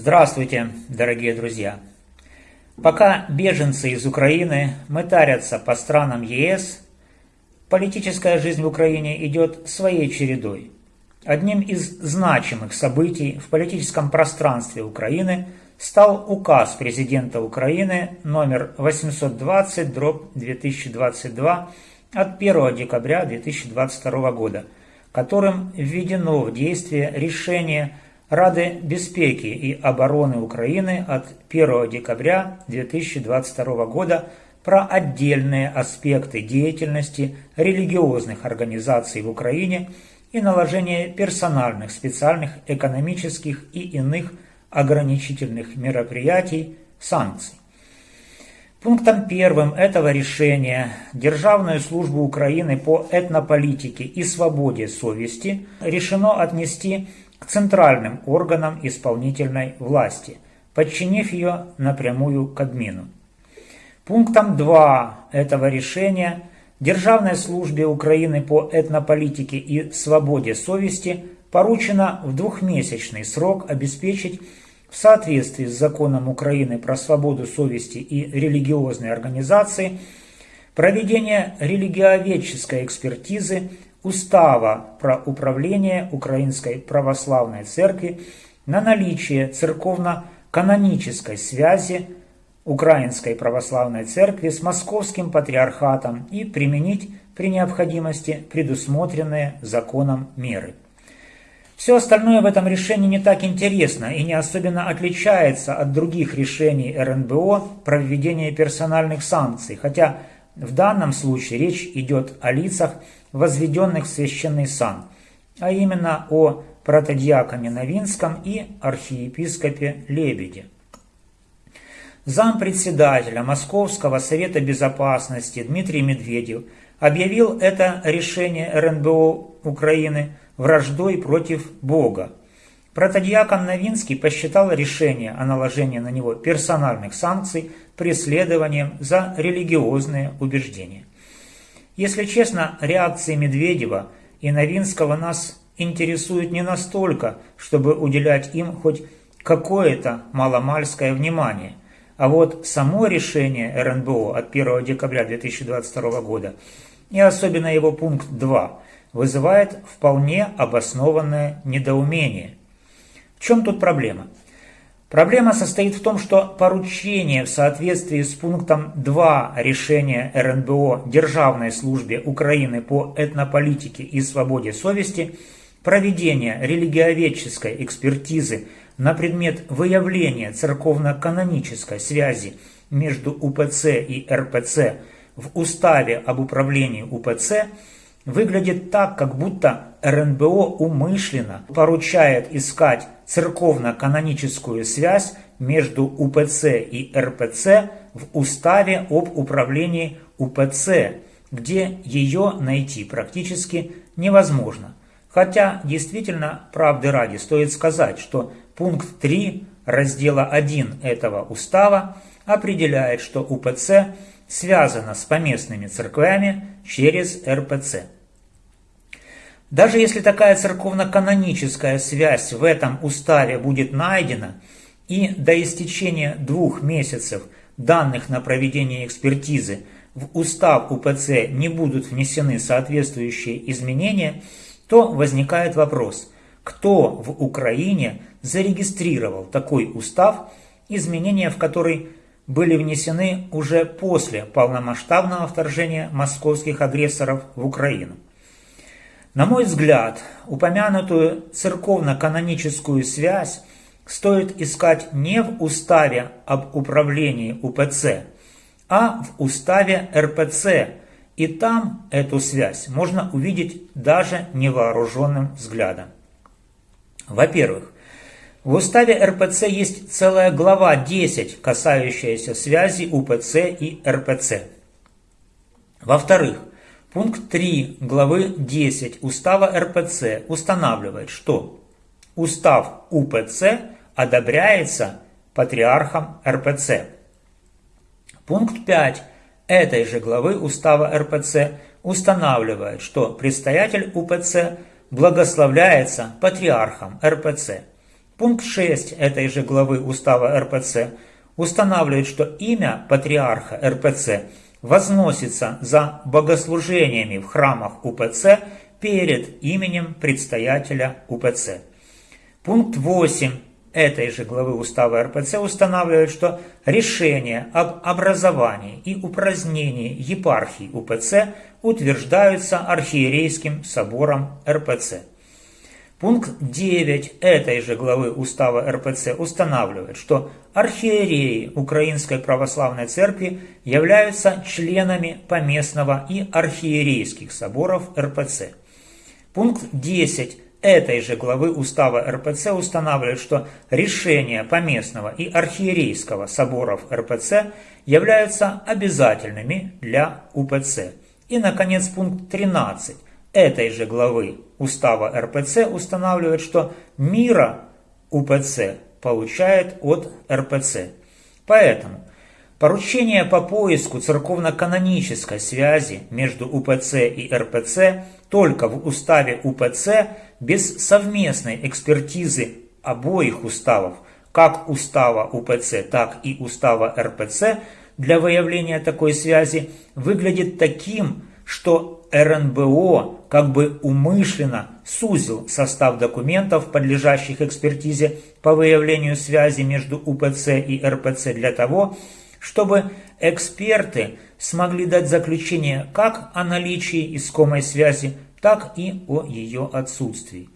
Здравствуйте, дорогие друзья! Пока беженцы из Украины мытарятся по странам ЕС, политическая жизнь в Украине идет своей чередой. Одним из значимых событий в политическом пространстве Украины стал указ президента Украины номер 820 2022 от 1 декабря 2022 года, которым введено в действие решение Рады безпеки и обороны Украины от 1 декабря 2022 года про отдельные аспекты деятельности религиозных организаций в Украине и наложение персональных специальных экономических и иных ограничительных мероприятий, санкций. Пунктом первым этого решения Державную службу Украины по этнополитике и свободе совести решено отнести к центральным органам исполнительной власти, подчинив ее напрямую Кабмину. Пунктом 2 этого решения Державной службе Украины по этнополитике и свободе совести поручено в двухмесячный срок обеспечить в соответствии с законом Украины про свободу совести и религиозные организации проведение религиоведческой экспертизы Устава про управление Украинской Православной Церкви на наличие церковно-канонической связи Украинской Православной Церкви с Московским Патриархатом и применить при необходимости предусмотренные законом меры. Все остальное в этом решении не так интересно и не особенно отличается от других решений РНБО про введение персональных санкций, хотя в данном случае речь идет о лицах, возведенных в священный сан, а именно о протодиаконе Новинском и архиепископе Лебеде. Зампредседателя Московского Совета Безопасности Дмитрий Медведев объявил это решение РНБО Украины – враждой против Бога. Протодиакон Новинский посчитал решение о наложении на него персональных санкций преследованием за религиозные убеждения. Если честно, реакции Медведева и Новинского нас интересуют не настолько, чтобы уделять им хоть какое-то маломальское внимание. А вот само решение РНБО от 1 декабря 2022 года и особенно его пункт 2 вызывает вполне обоснованное недоумение. В чем тут проблема? Проблема состоит в том, что поручение в соответствии с пунктом 2 решения РНБО Державной службе Украины по этнополитике и свободе совести проведение религиоведческой экспертизы на предмет выявления церковно-канонической связи между УПЦ и РПЦ в Уставе об управлении УПЦ – выглядит так, как будто РНБО умышленно поручает искать церковно-каноническую связь между УПЦ и РПЦ в Уставе об управлении УПЦ, где ее найти практически невозможно. Хотя, действительно, правды ради, стоит сказать, что пункт 3 раздела 1 этого устава определяет, что УПЦ связана с поместными церквями через РПЦ. Даже если такая церковно-каноническая связь в этом уставе будет найдена, и до истечения двух месяцев данных на проведение экспертизы в устав УПЦ не будут внесены соответствующие изменения, то возникает вопрос, кто в Украине зарегистрировал такой устав, изменения в который были внесены уже после полномасштабного вторжения московских агрессоров в Украину. На мой взгляд, упомянутую церковно-каноническую связь стоит искать не в уставе об управлении УПЦ, а в уставе РПЦ, и там эту связь можно увидеть даже невооруженным взглядом. Во-первых, в уставе РПЦ есть целая глава 10, касающаяся связи УПЦ и РПЦ. Во-вторых, Пункт 3 главы 10 Устава РПЦ устанавливает, что Устав УПЦ одобряется Патриархом РПЦ. Пункт 5 этой же главы Устава РПЦ устанавливает, что предстоятель УПЦ благословляется Патриархом РПЦ. Пункт 6 этой же главы Устава РПЦ устанавливает, что имя патриарха РПЦ возносится за богослужениями в храмах УПЦ перед именем предстоятеля УПЦ. Пункт 8 этой же главы Устава РПЦ устанавливает, что решение об образовании и упразднении епархии УПЦ утверждаются архиерейским собором РПЦ. Пункт 9 этой же главы Устава РПЦ устанавливает, что архиереи Украинской Православной Церкви являются членами поместного и архиерейских соборов РПЦ. Пункт 10 этой же главы Устава РПЦ устанавливает, что решения поместного и архиерейского соборов РПЦ являются обязательными для УПЦ. И, наконец, пункт 13 этой же главы Устава РПЦ устанавливает, что мира УПЦ получает от РПЦ. Поэтому поручение по поиску церковно-канонической связи между УПЦ и РПЦ только в уставе УПЦ без совместной экспертизы обоих уставов, как устава УПЦ, так и устава РПЦ, для выявления такой связи выглядит таким, что РНБО как бы умышленно сузил состав документов, подлежащих экспертизе по выявлению связи между УПЦ и РПЦ для того, чтобы эксперты смогли дать заключение как о наличии искомой связи, так и о ее отсутствии.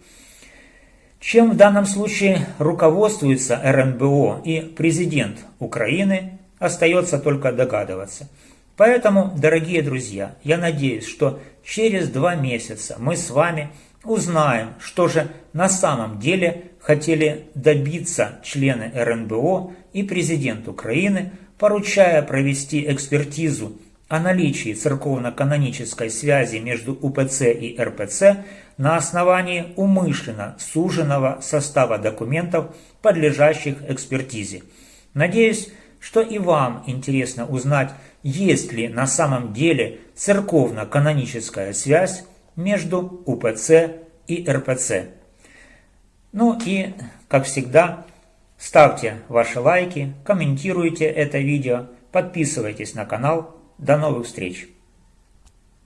Чем в данном случае руководствуется РНБО и президент Украины, остается только догадываться – Поэтому, дорогие друзья, я надеюсь, что через два месяца мы с вами узнаем, что же на самом деле хотели добиться члены РНБО и президент Украины, поручая провести экспертизу о наличии церковно-канонической связи между УПЦ и РПЦ на основании умышленно суженного состава документов, подлежащих экспертизе. Надеюсь, что и вам интересно узнать, есть ли на самом деле церковно-каноническая связь между УПЦ и РПЦ. Ну и, как всегда, ставьте ваши лайки, комментируйте это видео, подписывайтесь на канал. До новых встреч!